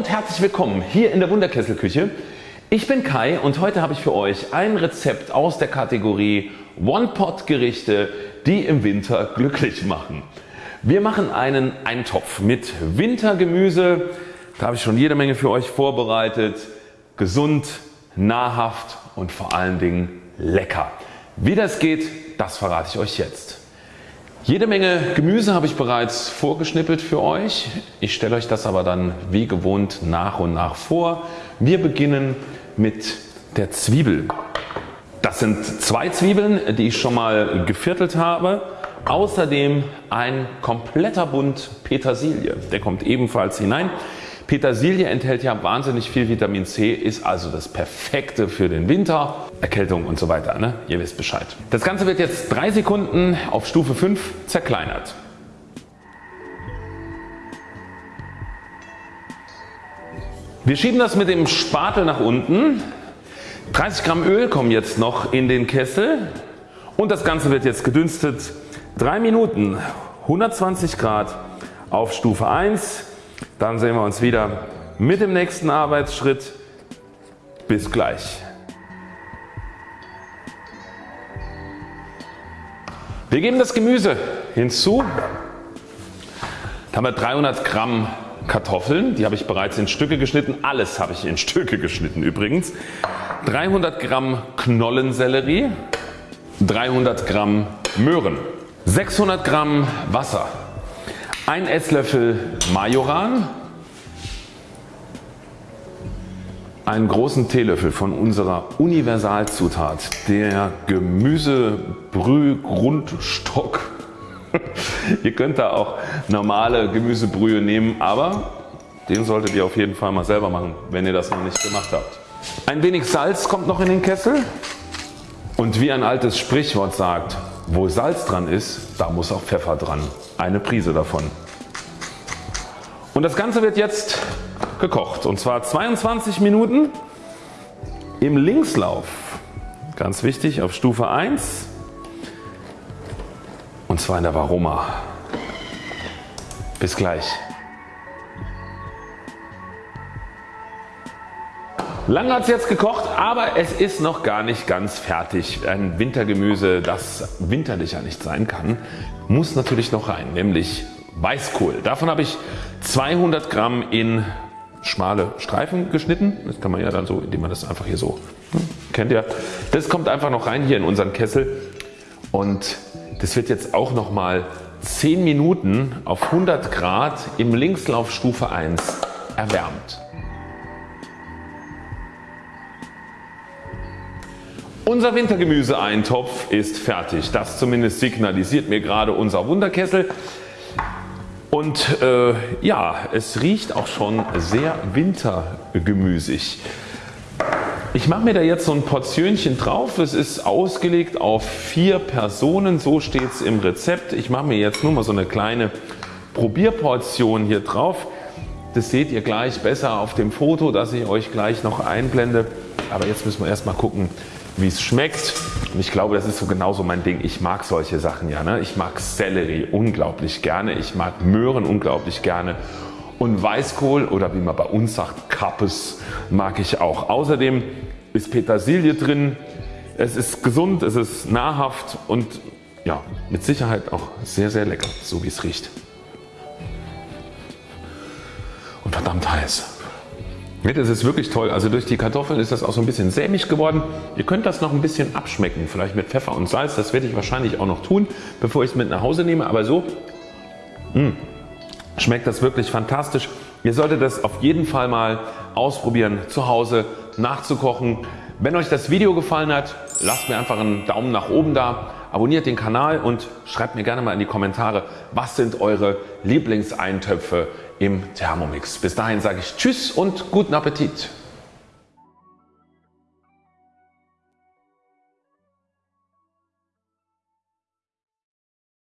und herzlich willkommen hier in der Wunderkesselküche. Ich bin Kai und heute habe ich für euch ein Rezept aus der Kategorie One-Pot Gerichte die im Winter glücklich machen. Wir machen einen Eintopf mit Wintergemüse. Da habe ich schon jede Menge für euch vorbereitet. Gesund, nahrhaft und vor allen Dingen lecker. Wie das geht, das verrate ich euch jetzt. Jede Menge Gemüse habe ich bereits vorgeschnippelt für euch. Ich stelle euch das aber dann wie gewohnt nach und nach vor. Wir beginnen mit der Zwiebel. Das sind zwei Zwiebeln die ich schon mal geviertelt habe. Außerdem ein kompletter Bund Petersilie. Der kommt ebenfalls hinein. Petersilie enthält ja wahnsinnig viel Vitamin C, ist also das perfekte für den Winter, Erkältung und so weiter. Ne? Ihr wisst Bescheid. Das Ganze wird jetzt 3 Sekunden auf Stufe 5 zerkleinert. Wir schieben das mit dem Spatel nach unten. 30 Gramm Öl kommen jetzt noch in den Kessel und das Ganze wird jetzt gedünstet 3 Minuten 120 Grad auf Stufe 1 dann sehen wir uns wieder mit dem nächsten Arbeitsschritt. Bis gleich. Wir geben das Gemüse hinzu. Da haben wir 300 Gramm Kartoffeln, die habe ich bereits in Stücke geschnitten. Alles habe ich in Stücke geschnitten übrigens. 300 Gramm Knollensellerie, 300 Gramm Möhren, 600 Gramm Wasser, 1 Esslöffel Majoran, einen großen Teelöffel von unserer Universalzutat der Gemüsebrühgrundstock. ihr könnt da auch normale Gemüsebrühe nehmen, aber den solltet ihr auf jeden Fall mal selber machen, wenn ihr das noch nicht gemacht habt. Ein wenig Salz kommt noch in den Kessel und wie ein altes Sprichwort sagt, wo Salz dran ist, da muss auch Pfeffer dran. Eine Prise davon. Und das Ganze wird jetzt gekocht und zwar 22 Minuten im Linkslauf. Ganz wichtig auf Stufe 1 und zwar in der Varoma. Bis gleich. Lange hat es jetzt gekocht, aber es ist noch gar nicht ganz fertig. Ein Wintergemüse, das winterlicher nicht sein kann, muss natürlich noch rein, nämlich Weißkohl. Davon habe ich 200 Gramm in schmale Streifen geschnitten. Das kann man ja dann so, indem man das einfach hier so hm, kennt ihr. Das kommt einfach noch rein hier in unseren Kessel und das wird jetzt auch noch mal 10 Minuten auf 100 Grad im Linkslauf Stufe 1 erwärmt. Unser Wintergemüseeintopf ist fertig. Das zumindest signalisiert mir gerade unser Wunderkessel. Und äh, ja, es riecht auch schon sehr wintergemüsig. Ich mache mir da jetzt so ein Portionchen drauf. Es ist ausgelegt auf vier Personen, so steht es im Rezept. Ich mache mir jetzt nur mal so eine kleine Probierportion hier drauf. Das seht ihr gleich besser auf dem Foto, das ich euch gleich noch einblende. Aber jetzt müssen wir erstmal gucken wie es schmeckt. Und ich glaube das ist so genauso mein Ding. Ich mag solche Sachen ja. Ne? Ich mag Sellerie unglaublich gerne. Ich mag Möhren unglaublich gerne. Und Weißkohl oder wie man bei uns sagt Kappes mag ich auch. Außerdem ist Petersilie drin. Es ist gesund, es ist nahrhaft und ja, mit Sicherheit auch sehr sehr lecker, so wie es riecht. Und verdammt heiß. Das ist wirklich toll. Also durch die Kartoffeln ist das auch so ein bisschen sämig geworden. Ihr könnt das noch ein bisschen abschmecken. Vielleicht mit Pfeffer und Salz. Das werde ich wahrscheinlich auch noch tun bevor ich es mit nach Hause nehme. Aber so mh, hm, schmeckt das wirklich fantastisch. Ihr solltet das auf jeden Fall mal ausprobieren zu Hause nachzukochen. Wenn euch das Video gefallen hat, lasst mir einfach einen Daumen nach oben da, abonniert den Kanal und schreibt mir gerne mal in die Kommentare was sind eure Lieblingseintöpfe im Thermomix. Bis dahin sage ich Tschüss und guten Appetit.